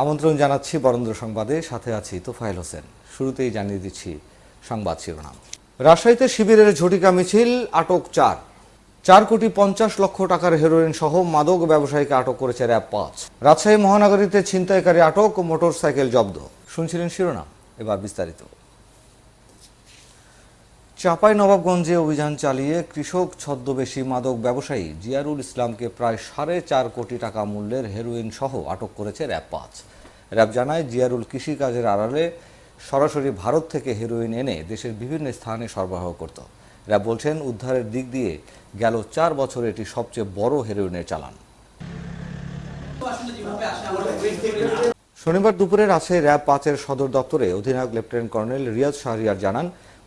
আমন্ত্রণ জানাচ্ছি বরেন্দ্র সংবাদে। সাথে আছি তোফায়েল হোসেন। শুরুতেই জানিয়ে দিচ্ছি সংবাদ শিরোনাম। রাজশাহীতে শিবিরের ঝটিকা মিছিল, আটক চার। চার কোটি পঞ্চাশ লক্ষ টাকার হেরোইন সহ মাদক ব্যবসায়ীকে আটক করেছে র্যাব পাঁচ। রাজশাহী মহানগরীতে ছিনতাইকারী আটক, মোটরসাইকেল জব্দ। শুনছিলেন শিরোনাম। এবার বিস্তারিত। চাপাই নবাবগঞ্জে অভিযান চালিয়ে কৃষক ছদ্মবেশী মাদক ব্যবসায়ী জিয়ারুল ইসলামকে প্রায় সাড়ে চার কোটি টাকা মূল্যের হেরোইন সহ আটক করেছে র্যাব পাঁচ। র্যাব জানায়, জিয়ারুল কৃষিকাজের আড়ালে সরাসরি ভারত থেকে হেরোইন এনে দেশের বিভিন্ন স্থানে সরবরাহ করত। র্যাব বলছেন, উদ্ধারের দিক দিয়ে গেল চার বছরে এটি সবচেয়ে বড় হেরোইনের চালান। শনিবার দুপুরে রাজশাহী র্যাব পাঁচের সদর দপ্তরে অধিনায়ক লেফটেন্যান্ট কর্নেল রিয়াজ শাহরিয়ার জানান,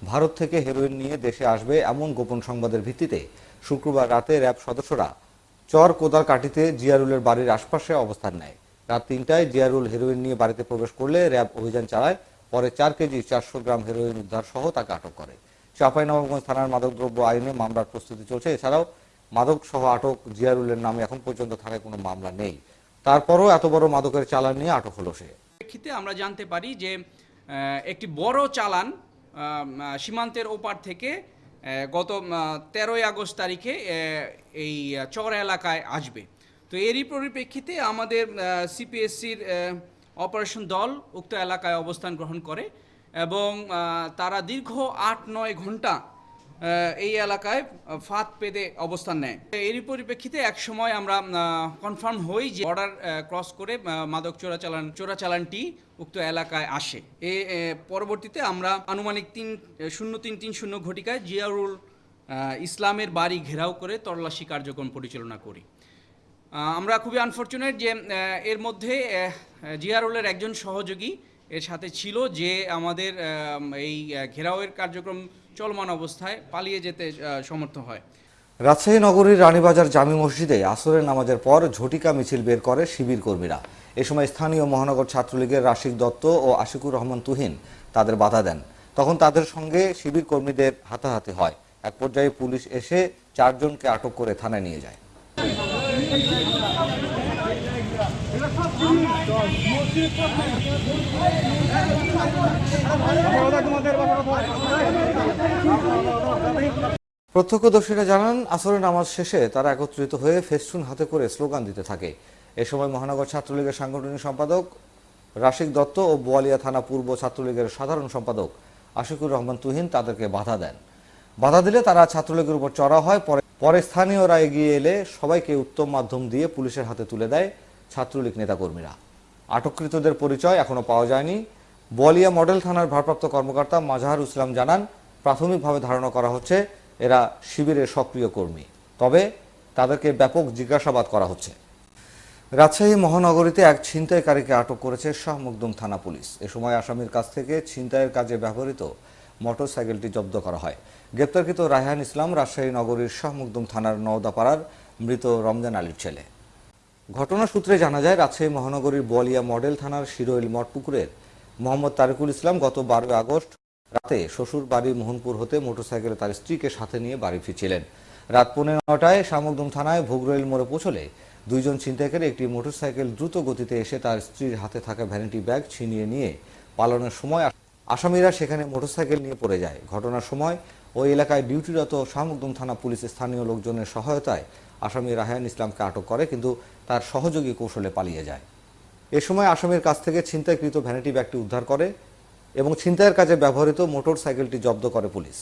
ভারত থেকে হেরোইন নিয়ে দেশে আসবে এমন গোপন সংবাদের ভিত্তিতে শুক্রবার রাতে র্যাব সদস্যরা চর কোদার কাটিতে জিয়ারুলের বাড়ির আশপাশে অবস্থান নেয়। রাত তিনটায় জিয়ারুল হেরোইন নিয়ে বাড়িতে প্রবেশ করলে র্যাব অভিযান চালায়, পরে চার কেজি চারশো গ্রাম হেরোইন উদ্ধার সহ তাকে আটক করে। চাঁপাইনবাবগঞ্জ থানার মাদকদ্রব্য আইনে মামলার প্রস্তুতি চলছে। এছাড়াও মাদক সহ আটক জিয়ারুলের নামে এখন পর্যন্ত থানায় কোনো মামলা নেই। তারপরও এত বড় মাদকের চালান নিয়ে আটক হলো সে। প্রেক্ষিতে আমরা জানতে পারি যে একটি বড় চালান সীমান্তের ওপার থেকে গত তেরোই আগস্ট তারিখে এই চর এলাকায় আসবে। তো এরই পরিপ্রেক্ষিতে আমাদের সিপিএসসির অপারেশন দল উক্ত এলাকায় অবস্থান গ্রহণ করে এবং তারা দীর্ঘ আট নয় ঘণ্টা এই এলাকায় ফাঁদ পেতে অবস্থান নেয়। এরই পরিপ্রেক্ষিতে এক সময় আমরা কনফার্ম হই যে বর্ডার ক্রস করে মাদক চোরাচালান, চোরাচালানটি উক্ত এলাকায় আসে। এ পরবর্তীতে আমরা আনুমানিক তিন, শূন্য তিন তিন শূন্য ঘটিকায় জিয়ারুল ইসলামের বাড়ি ঘেরাও করে তল্লাশি কার্যক্রম পরিচালনা করি। আমরা খুবই আনফর্চুনেট যে এর মধ্যে জিয়ারুলের একজন সহযোগী এর সাথে ছিল যে আমাদের এই ঘেরাওয়ের কার্যক্রম চলমান অবস্থায় পালিয়ে যেতে সমর্থ হয়। রাজশাহী নগরীর রানীবাজার জামি মসজিদে আসরের নামাজের পর ঝটিকা মিছিল বের করে শিবির কর্মীরা। এ সময় স্থানীয় মহানগর ছাত্রলীগের রাশিক দত্ত ও আশিকুর রহমান তুহিন তাদের বাধা দেন। তখন তাদের সঙ্গে শিবির কর্মীদের হাতাহাতি হয়। এক পর্যায়ে পুলিশ এসে চারজনকে আটক করে থানায় নিয়ে যায়। প্রত্যক্ষদর্শীরা জানান, আসরের নামাজ শেষে তারা একত্রিত হয়ে ফেস্টুন হাতে করে স্লোগান দিতে থাকে। এ সময় মহানগর ছাত্রলীগের সাংগঠনিক সম্পাদক রাশিক দত্ত ও বোয়ালিয়া থানা পূর্ব ছাত্রলীগের সাধারণ সম্পাদক আশিকুর রহমান তুহিন তাদেরকে বাধা দেন। বাধা দিলে তারা ছাত্রলীগের উপর চড়া হয়, পরে পরে স্থানীয়রা এগিয়ে এলে সবাইকে উত্তম মাধ্যম দিয়ে পুলিশের হাতে তুলে দেয় ছাত্রলীগ নেতাকর্মীরা। আটককৃতদের পরিচয় এখনও পাওয়া যায়নি। বলিয়া মডেল থানার ভারপ্রাপ্ত কর্মকর্তা মাজাহার ইসলাম জানান, প্রাথমিকভাবে ধারণা করা হচ্ছে এরা শিবিরের সক্রিয় কর্মী। তবে তাদেরকে ব্যাপক জিজ্ঞাসাবাদ করা হচ্ছে। রাজশাহী মহানগরীতে এক ছিনতাইকারীকে আটক করেছে শাহ মকদুম থানা পুলিশ। এ সময় আসামির কাছ থেকে ছিনতাইয়ের কাজে ব্যবহৃত মোটরসাইকেলটি জব্দ করা হয়। গ্রেপ্তারকৃত রায়হান ইসলাম রাজশাহী নগরীর শাহ মকদুম থানার নওদাপাড়ার মৃত রমজান আলীর ছেলে। ঘটনা সূত্রে জানা যায়, রাজশাহী মহানগরীর বলিয়া মডেল থানার শিরোইল মঠপুকুরের মোহাম্মদ তারিকুল ইসলাম গত বারোই আগস্ট রাতে শ্বশুর বাড়ি মোহনপুর হতে মোটরসাইকেলে তার স্ত্রীকে সাথে নিয়ে বাড়ি ফিরছিলেন। রাত পৌনে নটায় শামকদম থানায় ভোগরইল মোড়ে পৌঁছলে দুইজন ছিনতাইকারী একটি মোটরসাইকেল দ্রুত গতিতে এসে তার স্ত্রীর হাতে থাকা ভ্যানিটি ব্যাগ ছিনিয়ে নিয়ে পালানোর সময় আসামিরা সেখানে মোটরসাইকেল নিয়ে পড়ে যায়। ঘটনার সময় ওই এলাকায় ডিউটিরত শাহমুকদম থানা পুলিশ স্থানীয় লোকজনের সহায়তায় আসামি রাহায়ান ইসলামকে আটক করে, কিন্তু তার সহযোগী কৌশলে পালিয়ে যায়। এ সময় আসামির কাছ থেকে ছিনতাইকৃত ভ্যানিটি ব্যাগটি উদ্ধার করে এবং ছিনতাইয়ের কাজে ব্যবহৃত মোটর সাইকেলটি জব্দ করে পুলিশ।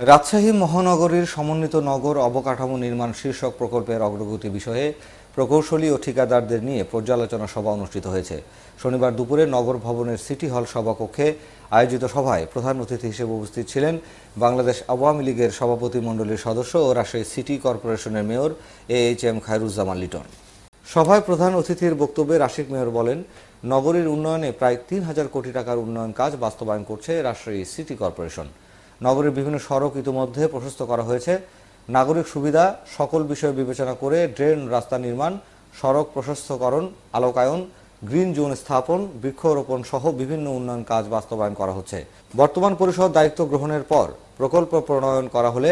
রাজশাহী মহানগরীর সমন্বিত নগর অবকাঠামো নির্মাণ শীর্ষক প্রকল্পের অগ্রগতি বিষয়ে প্রকৌশলী ও ঠিকাদারদের নিয়ে পর্যালোচনা সভা অনুষ্ঠিত হয়েছে। শনিবার দুপুরে নগর ভবনের সিটি হল সভাকক্ষে আয়োজিত সভায় প্রধান অতিথি হিসেবে উপস্থিত ছিলেন বাংলাদেশ আওয়ামী লীগের সভাপতি মণ্ডলীর সদস্য ও রাজশাহী সিটি কর্পোরেশনের mayor A H M Khairuzzaman Liton. সভায় প্রধান অতিথির বক্তব্যে রাশিক মেয়র বলেন, নগরীর উন্নয়নে প্রায় তিন হাজার কোটি টাকার উন্নয়ন কাজ বাস্তবায়ন করছে রাজশাহী সিটি কর্পোরেশন। নগরীর বিভিন্ন সড়ক ইতিমধ্যে প্রশস্ত করা হয়েছে। নাগরিক সুবিধা, সকল বিষয় বিবেচনা করে ড্রেন রাস্তা নির্মাণ, সড়ক প্রশস্তকরণ, আলোকায়ন, গ্রিন জোন স্থাপন, বৃক্ষরোপণ সহ বিভিন্ন উন্নয়ন কাজ বাস্তবায়ন করা হচ্ছে। বর্তমান পরিষদ দায়িত্ব গ্রহণের পর প্রকল্প প্রণয়ন করা হলে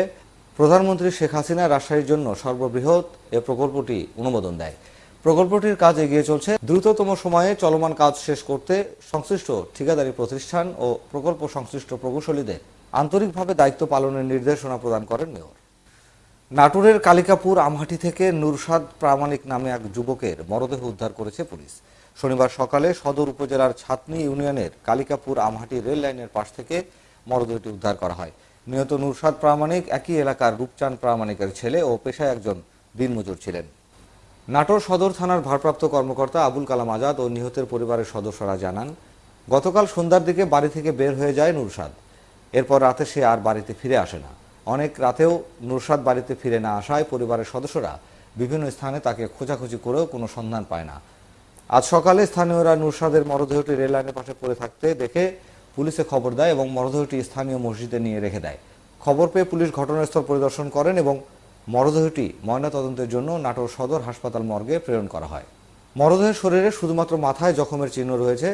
প্রধানমন্ত্রী শেখ হাসিনা রাজশাহীর জন্য সর্ববৃহৎ এ প্রকল্পটি অনুমোদন দেয়। প্রকল্পটির কাজ এগিয়ে চলছে। দ্রুততম সময়ে চলমান কাজ শেষ করতে সংশ্লিষ্ট ঠিকাদারি প্রতিষ্ঠান ও প্রকল্প সংশ্লিষ্ট প্রকৌশলীদের আন্তরিকভাবে দায়িত্ব পালনের নির্দেশনা প্রদান করেন মেয়র। নাটোরের কালিকাপুর আমহাটি থেকে নুরসাদ প্রামাণিক নামে এক যুবকের মরদেহ উদ্ধার করেছে পুলিশ। শনিবার সকালে সদর উপজেলার ছাতনি ইউনিয়নের কালিকাপুর আমহাটি রেল লাইনের পাশ থেকে মরদেহটি উদ্ধার করা হয়। নিহত নুরসাদ প্রামাণিক একই এলাকার রূপচাঁদ প্রামাণিকের ছেলে ও পেশায় একজন দিনমজুর ছিলেন। নাটোর সদর থানার ভারপ্রাপ্ত কর্মকর্তা আবুল কালাম আজাদ ও নিহতের পরিবারের সদস্যরা জানান, গতকাল সন্ধ্যার দিকে বাড়ি থেকে বের হয়ে যায় নুরসাদ। এরপর রাতে সে আর বাড়িতে ফিরে আসে না। অনেক রাতেও নুরসাদ বাড়িতে ফিরে না আসায় পরিবারের সদস্যরা বিভিন্ন স্থানে তাকে খোঁজাখুঁজি করেও কোনো সন্ধান পায় না। আজ সকালে স্থানীয়রা নুরসাদের মরদেহটি রেললাইনের পাশে পড়ে থাকতে দেখে পুলিশে খবর দেয় এবং মরদেহটি স্থানীয় মসজিদে নিয়ে রেখে দেয়। খবর পেয়ে পুলিশ ঘটনাস্থল পরিদর্শন করেন এবং মরদেহটি ময়নাতদন্তের জন্য নাটোর সদর হাসপাতাল মর্গে প্রেরণ করা হয়। মরদেহের শরীরে শুধুমাত্র মাথায় জখমের চিহ্ন রয়েছে।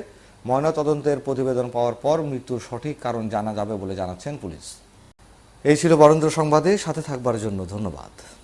ময়নাতদন্তের প্রতিবেদন পাওয়ার পর মৃত্যুর সঠিক কারণ জানা যাবে বলে জানাচ্ছেন পুলিশ। এই ছিল বরেন্দ্র সংবাদে সাথে থাকবার জন্য ধন্যবাদ।